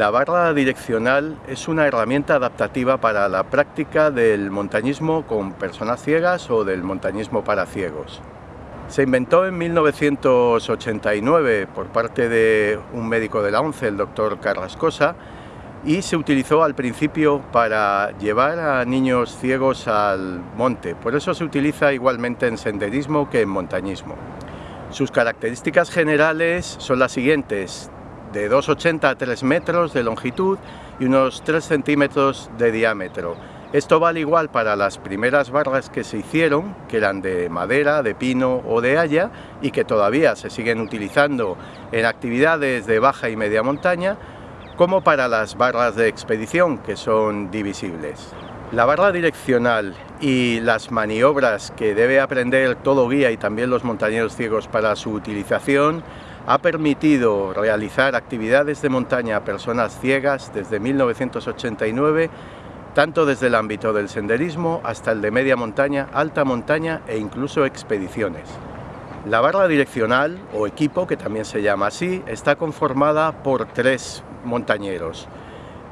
La barra direccional es una herramienta adaptativa para la práctica del montañismo con personas ciegas o del montañismo para ciegos. Se inventó en 1989 por parte de un médico de la ONCE, el doctor Carrascosa, y se utilizó al principio para llevar a niños ciegos al monte. Por eso se utiliza igualmente en senderismo que en montañismo. Sus características generales son las siguientes de 2,80 a 3 metros de longitud y unos 3 centímetros de diámetro. Esto vale igual para las primeras barras que se hicieron, que eran de madera, de pino o de haya y que todavía se siguen utilizando en actividades de baja y media montaña, como para las barras de expedición que son divisibles. La barra direccional y las maniobras que debe aprender todo guía y también los montañeros ciegos para su utilización ha permitido realizar actividades de montaña a personas ciegas desde 1989, tanto desde el ámbito del senderismo hasta el de media montaña, alta montaña e incluso expediciones. La barra direccional, o equipo, que también se llama así, está conformada por tres montañeros.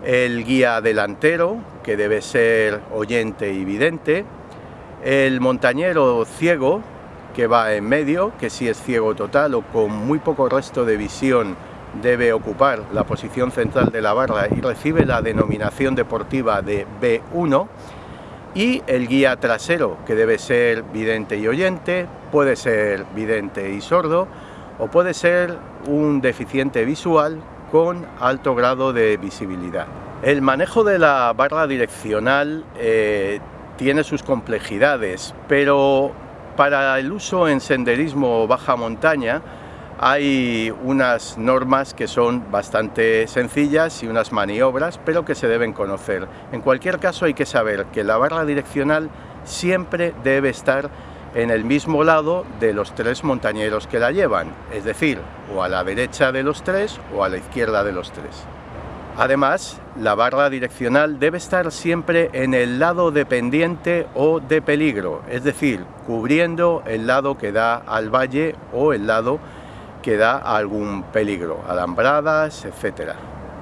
El guía delantero, que debe ser oyente y vidente, el montañero ciego, que va en medio, que si es ciego total o con muy poco resto de visión debe ocupar la posición central de la barra y recibe la denominación deportiva de B1 y el guía trasero que debe ser vidente y oyente, puede ser vidente y sordo o puede ser un deficiente visual con alto grado de visibilidad. El manejo de la barra direccional eh, tiene sus complejidades, pero para el uso en senderismo baja montaña hay unas normas que son bastante sencillas y unas maniobras, pero que se deben conocer. En cualquier caso hay que saber que la barra direccional siempre debe estar en el mismo lado de los tres montañeros que la llevan, es decir, o a la derecha de los tres o a la izquierda de los tres. Además, la barra direccional debe estar siempre en el lado dependiente o de peligro, es decir, cubriendo el lado que da al valle o el lado que da algún peligro, alambradas, etc.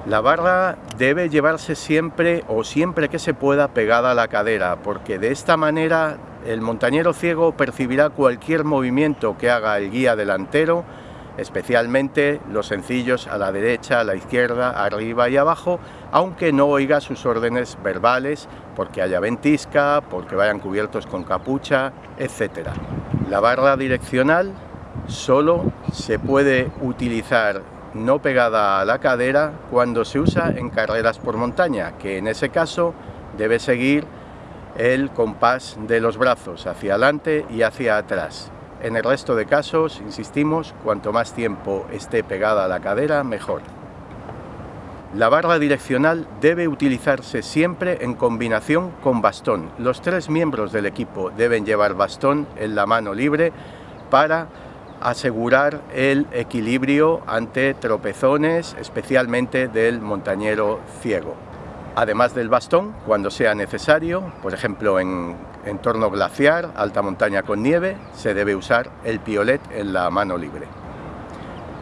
La barra debe llevarse siempre o siempre que se pueda pegada a la cadera, porque de esta manera el montañero ciego percibirá cualquier movimiento que haga el guía delantero especialmente los sencillos a la derecha, a la izquierda, arriba y abajo, aunque no oiga sus órdenes verbales porque haya ventisca, porque vayan cubiertos con capucha, etc. La barra direccional solo se puede utilizar no pegada a la cadera cuando se usa en carreras por montaña, que en ese caso debe seguir el compás de los brazos hacia adelante y hacia atrás. En el resto de casos, insistimos, cuanto más tiempo esté pegada a la cadera, mejor. La barra direccional debe utilizarse siempre en combinación con bastón. Los tres miembros del equipo deben llevar bastón en la mano libre para asegurar el equilibrio ante tropezones, especialmente del montañero ciego además del bastón, cuando sea necesario, por ejemplo en entorno glaciar, alta montaña con nieve, se debe usar el piolet en la mano libre.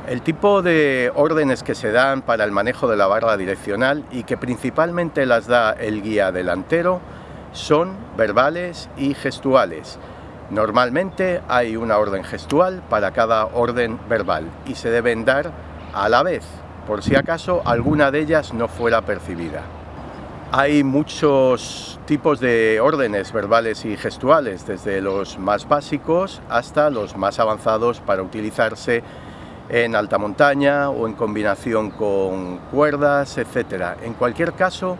El tipo de órdenes que se dan para el manejo de la barra direccional y que principalmente las da el guía delantero son verbales y gestuales. Normalmente hay una orden gestual para cada orden verbal y se deben dar a la vez, por si acaso alguna de ellas no fuera percibida. Hay muchos tipos de órdenes verbales y gestuales, desde los más básicos hasta los más avanzados para utilizarse en alta montaña o en combinación con cuerdas, etc. En cualquier caso,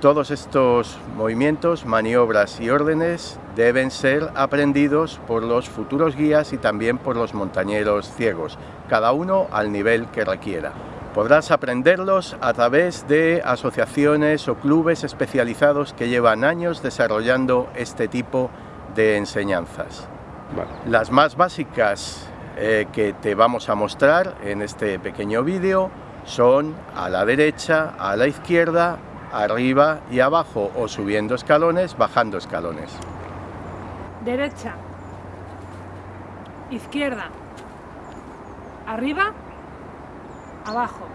todos estos movimientos, maniobras y órdenes deben ser aprendidos por los futuros guías y también por los montañeros ciegos, cada uno al nivel que requiera. Podrás aprenderlos a través de asociaciones o clubes especializados que llevan años desarrollando este tipo de enseñanzas. Las más básicas eh, que te vamos a mostrar en este pequeño vídeo son a la derecha, a la izquierda, arriba y abajo o subiendo escalones, bajando escalones. Derecha, izquierda, arriba abajo.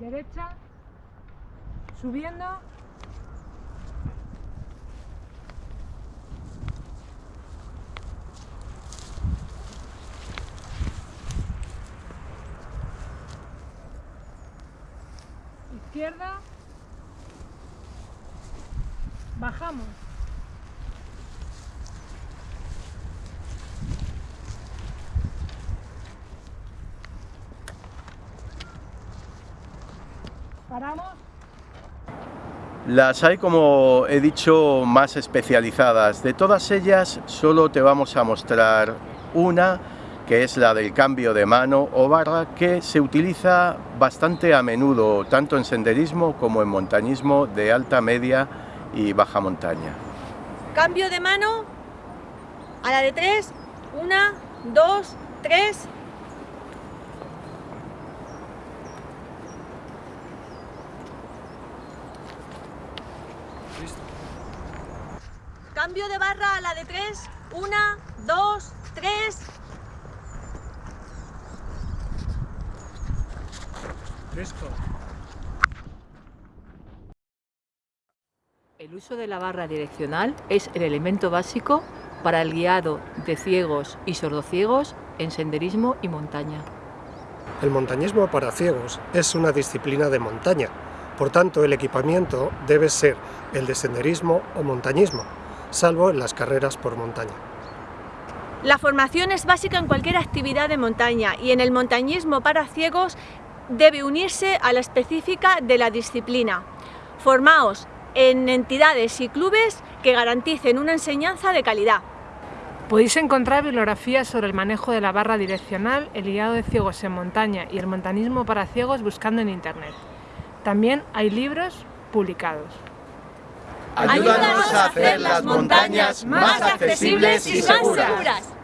derecha, subiendo, izquierda, bajamos. Paramos. Las hay, como he dicho, más especializadas. De todas ellas, solo te vamos a mostrar una, que es la del cambio de mano o barra, que se utiliza bastante a menudo, tanto en senderismo como en montañismo de alta, media y baja montaña. Cambio de mano a la de tres. Una, dos, tres. Cambio de barra a la de tres. Una, dos, tres. El uso de la barra direccional es el elemento básico para el guiado de ciegos y sordociegos en senderismo y montaña. El montañismo para ciegos es una disciplina de montaña, por tanto el equipamiento debe ser el de senderismo o montañismo, salvo en las carreras por montaña. La formación es básica en cualquier actividad de montaña y en el montañismo para ciegos debe unirse a la específica de la disciplina. Formaos en entidades y clubes que garanticen una enseñanza de calidad. Podéis encontrar bibliografías sobre el manejo de la barra direccional, el guiado de ciegos en montaña y el montañismo para ciegos buscando en internet. También hay libros publicados. Ayúdanos a hacer las montañas más accesibles y seguras.